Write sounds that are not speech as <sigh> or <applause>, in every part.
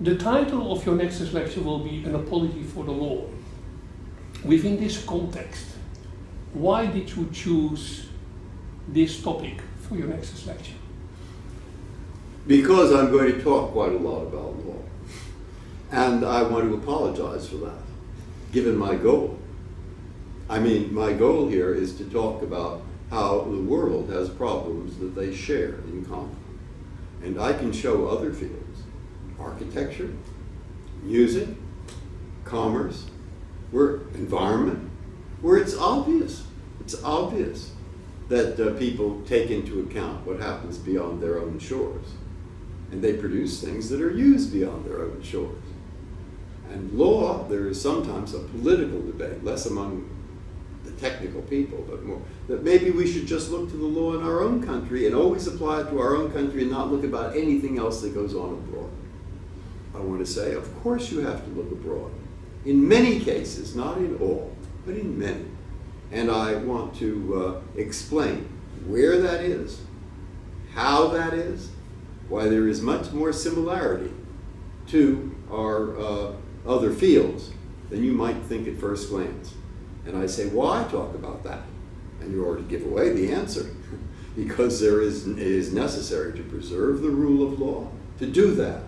The title of your next lecture will be An Apology for the Law. Within this context, why did you choose this topic for your next lecture? Because I'm going to talk quite a lot about law. And I want to apologize for that, given my goal. I mean, my goal here is to talk about how the world has problems that they share in common. And I can show other fields, architecture, music, commerce, where environment, where it's obvious, it's obvious that uh, people take into account what happens beyond their own shores. And they produce things that are used beyond their own shores. And law, there is sometimes a political debate, less among the technical people, but more, that maybe we should just look to the law in our own country and always apply it to our own country and not look about anything else that goes on abroad. I want to say, of course you have to look abroad. In many cases, not in all, but in many. And I want to uh, explain where that is, how that is, why there is much more similarity to our uh, other fields than you might think at first glance. And I say, why talk about that? And you already give away the answer. <laughs> because there is, it is necessary to preserve the rule of law, to do that.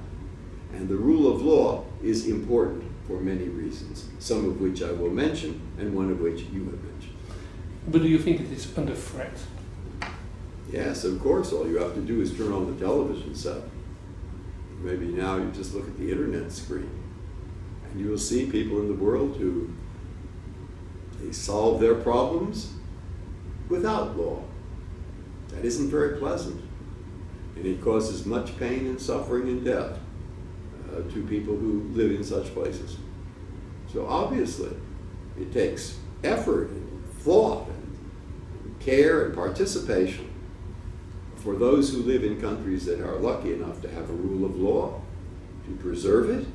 And the rule of law is important for many reasons, some of which I will mention, and one of which you have mentioned. But do you think it is under threat? Yes, of course. All you have to do is turn on the television set. Maybe now you just look at the internet screen, and you will see people in the world who they solve their problems without law. That isn't very pleasant, and it causes much pain and suffering and death uh, to people who live in such places. So obviously, it takes effort and thought and care and participation for those who live in countries that are lucky enough to have a rule of law, to preserve it,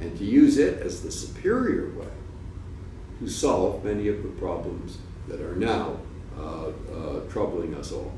and to use it as the superior way to solve many of the problems that are now uh, uh, troubling us all.